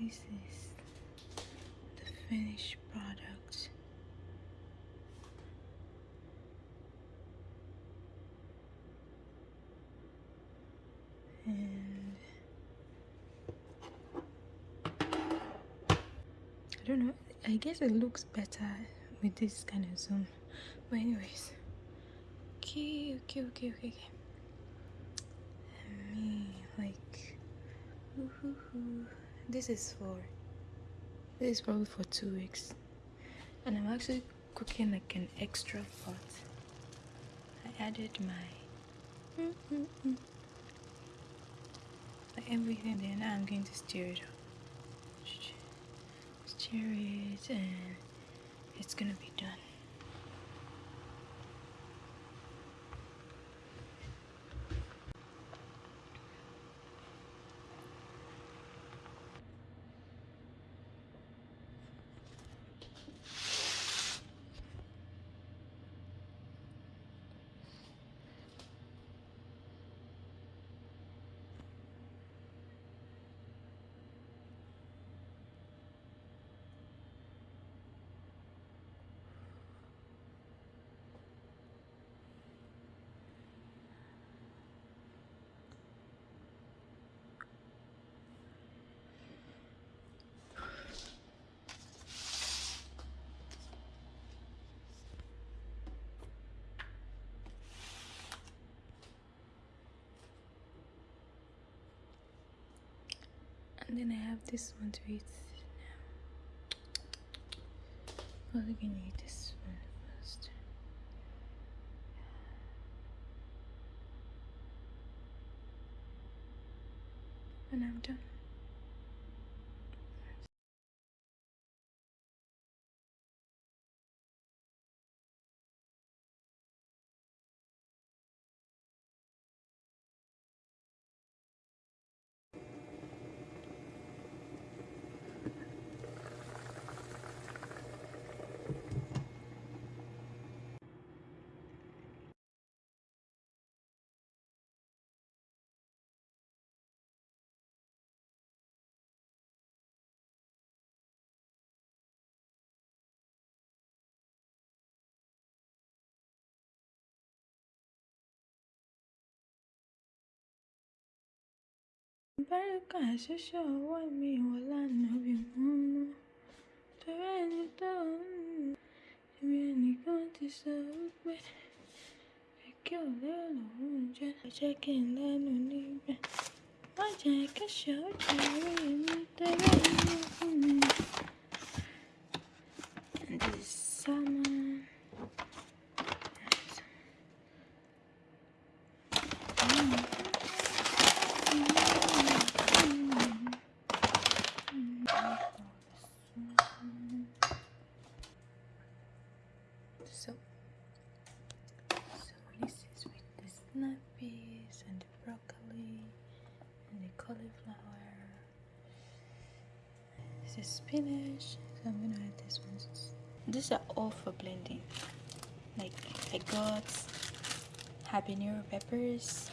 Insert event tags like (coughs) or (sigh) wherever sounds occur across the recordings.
this? Is the finished product. And I don't know I guess it looks better with this kind of zoom. But anyways. Okay okay okay okay okay. Me like this is for this is probably for two weeks. And I'm actually cooking like an extra pot. I added my everything then I'm going to stir it up. Stir it and it's gonna be done and then I have this one to eat now. I'm gonna eat this one first. And I'm done. Báràkà ṣoṣo ọwọ́ mi bí mo mọ́. Torí ẹni tó ń èmi ẹnìkan ti sọ wípé èké ò lérò lòún jẹ́ jẹ́ kí n lẹ́nu níbẹ̀. Má jẹ́ kẹ́sọ̀ ó jẹ́ orí mi torí fún mi. And this salmon. So, so this is with the snap peas and the broccoli and the cauliflower. Spinach. So I'm gonna add this one. These are all for blending. Like I got habanero peppers,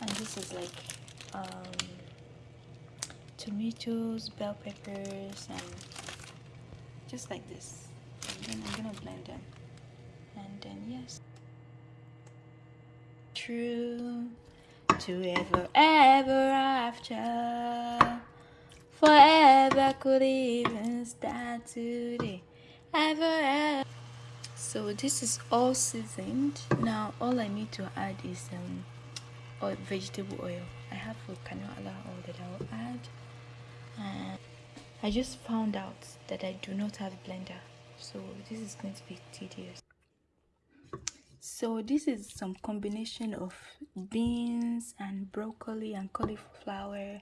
and this is like um, tomatoes, bell peppers, and just like this. And then I'm gonna blend them and then yes true to ever ever after forever could even start today ever, ever. So this is all seasoned. Now all i need to add is um oil, vegetable oil. I have a canola oil that i'll add and i just found out that i do not have a blender. So this is going to be tedious so this is some combination of beans and broccoli and cauliflower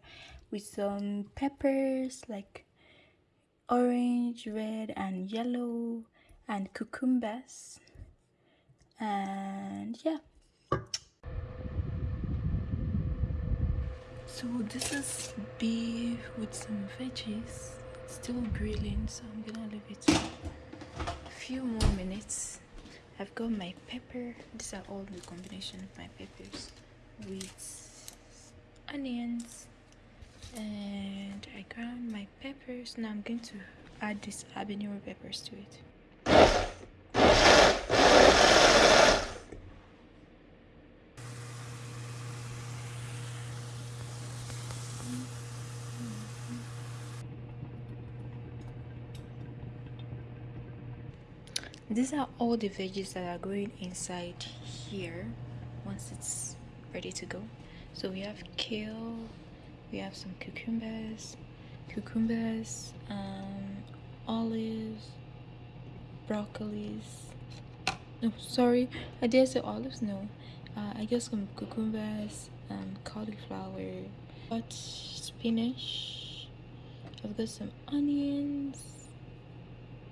with some peppers like orange red and yellow and cucumbers. And yeah. So this is beef with some veggies. Still grilling so i'm gonna leave it a few more minutes I've got my pepper. These are all the combination of my peppers with onions. And I ground my peppers. Now i'm going to add this habanero peppers to it these are all the veggies that are going inside here once it's ready to go. So we have kale we have some cucumbers cucumbers um, olives broccolis. No sorry i did say olives no. Uh, i got some cucumbers and cauliflower got spinach. I've got some onions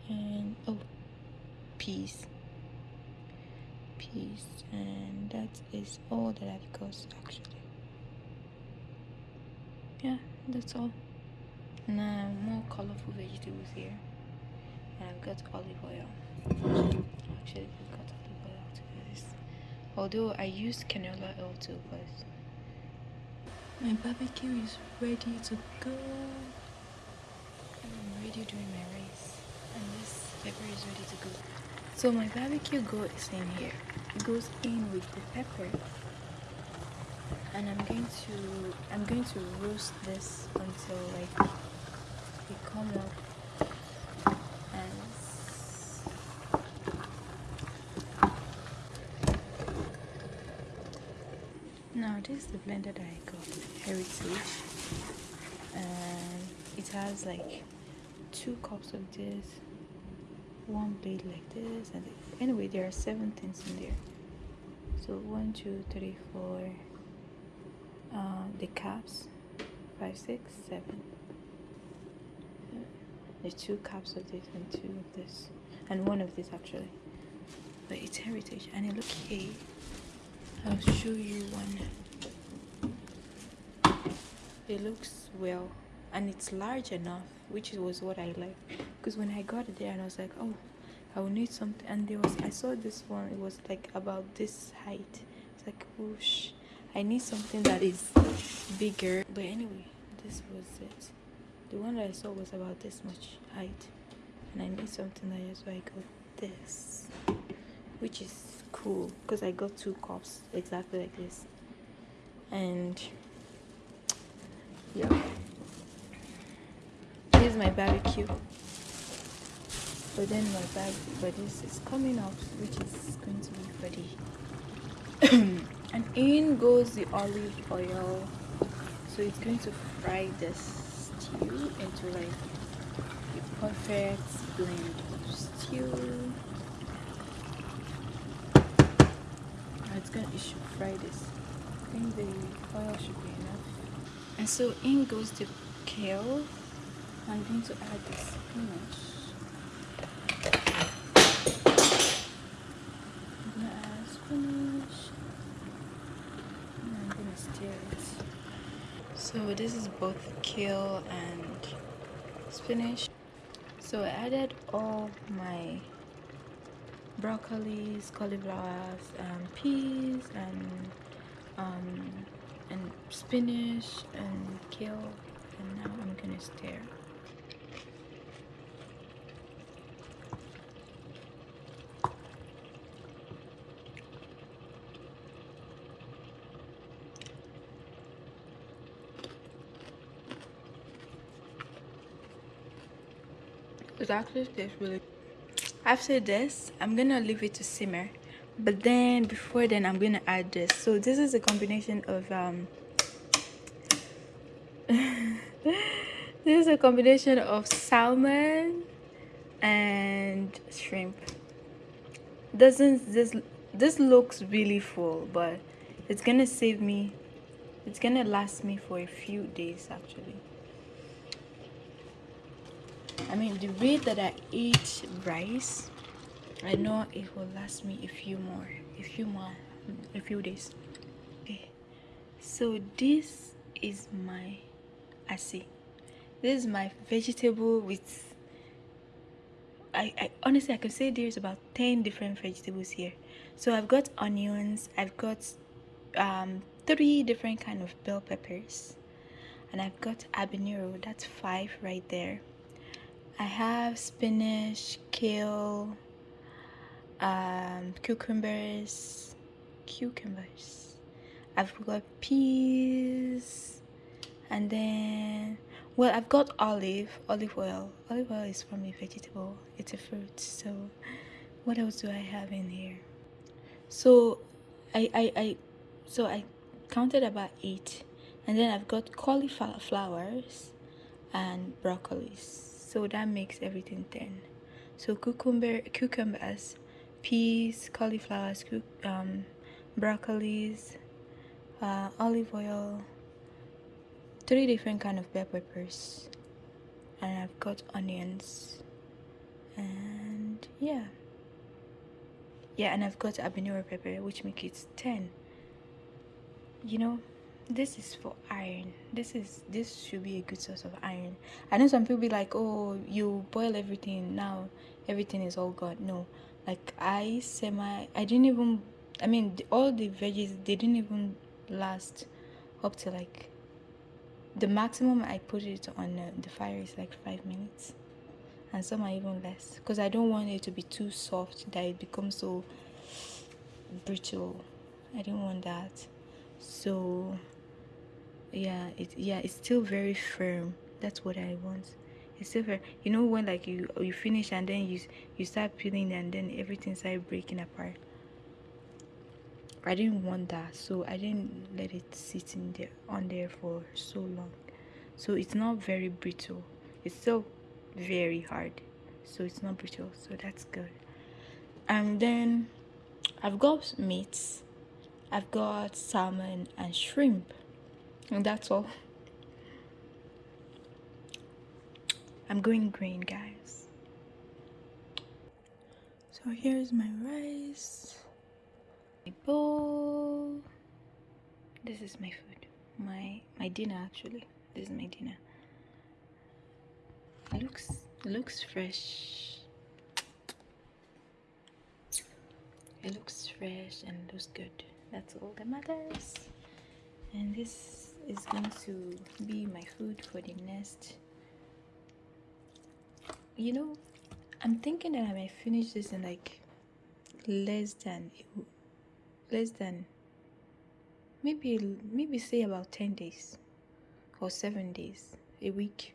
and oh peas peace and that is all that I've got actually. Yeah that's all. Now more colorful vegetables here. And I've got olive oil. Actually I've got olive oil to do this. Although I use canola oil too but my barbecue is ready to go. I'm ready doing my rice. And this pepper is ready to go so my barbecue goes in here. It goes in with the pepper. And I'm going to I'm going to roast this until like it come up as now this is the blender that I got heritage and it has like two cups of this one blade like this. And anyway there are seven things in there. So one two three four uh, the caps five six seven. There's two caps of this and two of this. And one of this actually. But it's heritage. And it look here. I'll show you one. It looks well. And it's large enough which was what I like because when I got there and I was like oh I will need something and there was I saw this one it was like about this height. It's like whoosh I need something that is bigger. But anyway this was it. The one that I saw was about this much height and I need something like this so I got this which is cool because I got two cups exactly like this. And yeah. Is my barbecue but then my bag but this is coming out which is going to be ready. (coughs) And in goes the olive oil. So it's going to fry this stew into like a perfect blend of stew. It's gonna it should fry this. I think the oil should be enough. And so in goes the kale. I'm going to add the spinach. I'm gonna add spinach. And So this is both kale and spinach. So I added all my broccolis, cauliflowers, and peas, and um, and spinach and kale, and now I'm gonna stir. It actually tastes really after this i'm gonna leave it to simmer. But then before then i'm gonna add this. So this is a combination of um (laughs) this is a combination of salmon and shrimp. Doesn't this this looks really full but it's gonna save me it's gonna last me for a few days actually I mean the way that I eat rice I know it will last me a few more a few more a few days okay so this is my I see this is my vegetable with I, I honestly I can say there's about 10 different vegetables here so I've got onions I've got um, three different kind of bell peppers and I've got habanero. That's five right there. I have spinach, kale, um, cucumbers, cucumbers. I've got peas, and then well, I've got olive, olive oil. Olive oil is from a vegetable. It's a fruit. So, what else do I have in here? So, I I, I so I counted about eight, and then I've got cauliflowers and broccolis so that makes everything 10 so cucumber cucumbers peas cauliflowers um, broccolis uh, olive oil three different kind of bell peppers and I've got onions. And yeah. Yeah and I've got habanero pepper which makes it 10 you know this is for iron. This is this should be a good source of iron. I know some people be like oh you boil everything. Now everything is all gone. No. Like i semi i didn't even i mean all the veggies they didn't even last up to like the maximum i put it on uh, the fire is like five minutes. And some are even less. Because i don't want it to be too soft that it becomes so brittle. I didn't want that. So yeah it yeah it's still very firm. That's what i want. It's still very you know when like you you finish and then you you start peeling and then everything started breaking apart? I didn't want that so i didn't let it sit in there on there for so long. So it's not very brittle. It's still very hard. So it's not brittle so that's good. And then i've got meats. I've got salmon and shrimp and that's all. I'm going green guys. So here's my rice. My bowl. This is my food. My my dinner actually. This is my dinner. It looks it looks fresh. It looks fresh and looks good. That's all that matters. And this is going to be my food for the next you know i'm thinking that i might finish this in like less than less than maybe maybe say about 10 days or 7 days a week